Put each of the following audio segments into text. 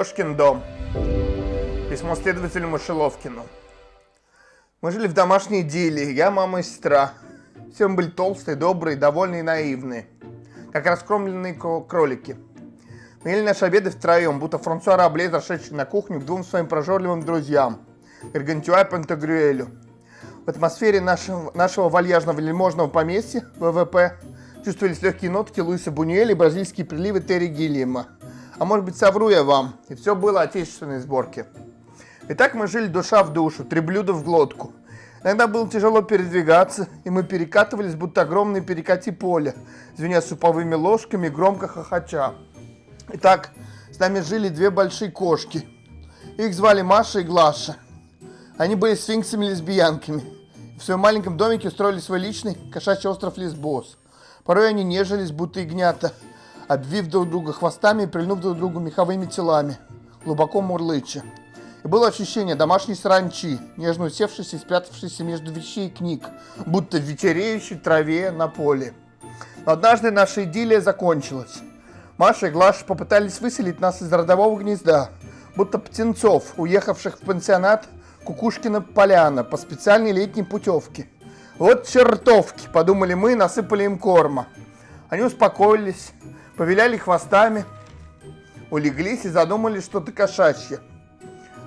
Кошкин дом. Письмо следователю Мышеловкину. Мы жили в домашней идиллии, я, мама и сестра. Все мы были толстые, добрые, довольные и наивные. Как раскромленные кролики. Мы ели наши обеды втроем, будто Франсуа Рабле, зашедший на кухню к двум своим прожорливым друзьям. Гаргантюа и Пантагрюэлю. В атмосфере нашего, нашего вальяжного вельможного поместья, ВВП, чувствовались легкие нотки Луиса Бунюэля и бразильские приливы Терри Гиллиема. А может быть, совру я вам, и все было отечественной сборки. Итак, мы жили душа в душу, три блюда в глотку. Иногда было тяжело передвигаться, и мы перекатывались, будто огромные перекати поля, звеня суповыми ложками, громко хохоча. Итак, с нами жили две большие кошки. Их звали Маша и Глаша. Они были сфинксами-лесбиянками. В своем маленьком домике устроили свой личный кошачий остров Лесбос. Порой они нежились, будто ягнята, обвив друг друга хвостами и прильнув друг другу меховыми телами, глубоко мурлыча. И было ощущение домашней саранчи, нежно усевшейся и спрятавшейся между вещей и книг, будто в вечереющей траве на поле. Но однажды наша идиллия закончилась. Маша и Глаша попытались выселить нас из родового гнезда, будто птенцов, уехавших в пансионат Кукушкина поляна по специальной летней путевке. Вот чертовки, подумали мы, насыпали им корма. Они успокоились, повиляли хвостами, улеглись и задумали что-то кошачье.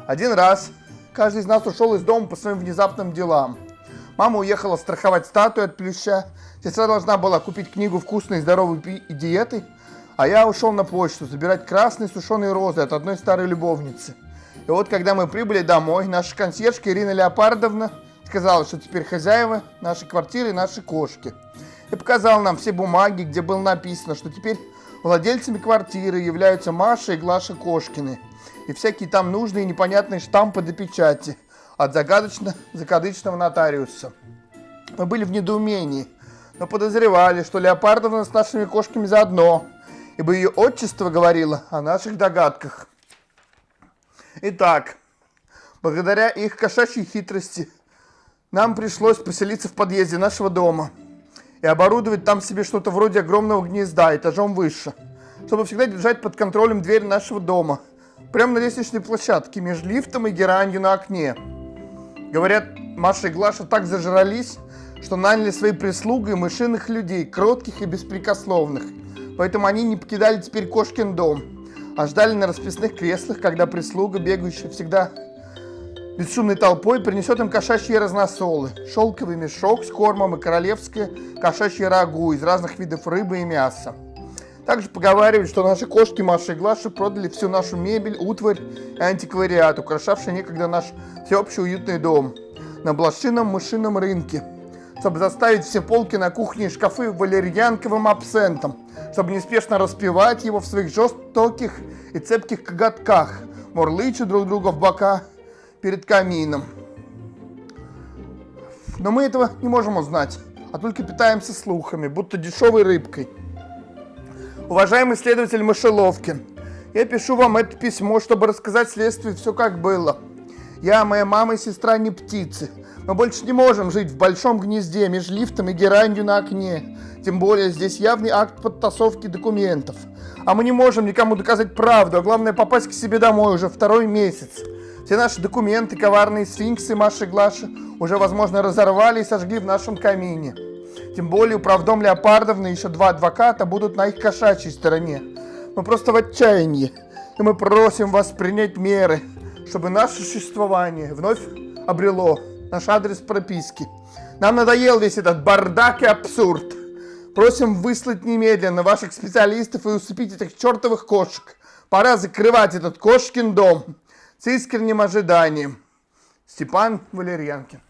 Один раз каждый из нас ушел из дома по своим внезапным делам. Мама уехала страховать статую от плюща, сестра должна была купить книгу «Вкусной и здоровой диеты», а я ушел на почту забирать красные сушеные розы от одной старой любовницы. И вот, когда мы прибыли домой, наша консьержка Ирина Леопардовна сказала, что теперь хозяева нашей квартиры и наши кошки. И показала нам все бумаги, где было написано, что теперь Владельцами квартиры являются Маша и Глаша Кошкины. И всякие там нужные непонятные штампы до печати от загадочно-закадычного нотариуса. Мы были в недоумении, но подозревали, что Леопардовна с нашими кошками заодно, ибо ее отчество говорило о наших догадках. Итак, благодаря их кошачьей хитрости, нам пришлось поселиться в подъезде нашего дома – и оборудовать там себе что-то вроде огромного гнезда этажом выше, чтобы всегда держать под контролем дверь нашего дома, прямо на лестничной площадке, между лифтом и геранью на окне. Говорят, Маша и Глаша так зажрались, что наняли своей прислугой мышиных людей, кротких и беспрекословных. Поэтому они не покидали теперь кошкин дом, а ждали на расписных креслах, когда прислуга, бегающая всегда бесшумной толпой принесет им кошачьи разносолы, шелковый мешок с кормом и королевское кошачье рагу из разных видов рыбы и мяса. Также поговаривают, что наши кошки Маша и Глаша продали всю нашу мебель, утварь и антиквариат, украшавший некогда наш всеобщий уютный дом на блошином мышином рынке, чтобы заставить все полки на кухне и шкафы валерьянковым абсентом, чтобы неспешно распевать его в своих жестоких и цепких коготках, мурлыча друг друга в бока перед камином. Но мы этого не можем узнать, а только питаемся слухами, будто дешевой рыбкой. Уважаемый следователь Мышеловкин, я пишу вам это письмо, чтобы рассказать следствию все как было. Я, моя мама и сестра не птицы. Мы больше не можем жить в большом гнезде между лифтом и геранью на окне. Тем более здесь явный акт подтасовки документов. А мы не можем никому доказать правду, а главное попасть к себе домой уже второй месяц. Все наши документы, коварные сфинксы Маши Глаши уже, возможно, разорвали и сожгли в нашем камине. Тем более управдом Леопардовны еще два адвоката будут на их кошачьей стороне. Мы просто в отчаянии, и мы просим вас принять меры, чтобы наше существование вновь обрело наш адрес прописки. Нам надоел весь этот бардак и абсурд. Просим выслать немедленно ваших специалистов и усыпить этих чертовых кошек. Пора закрывать этот кошкин дом с искренним ожиданием. Степан Валерьянкин.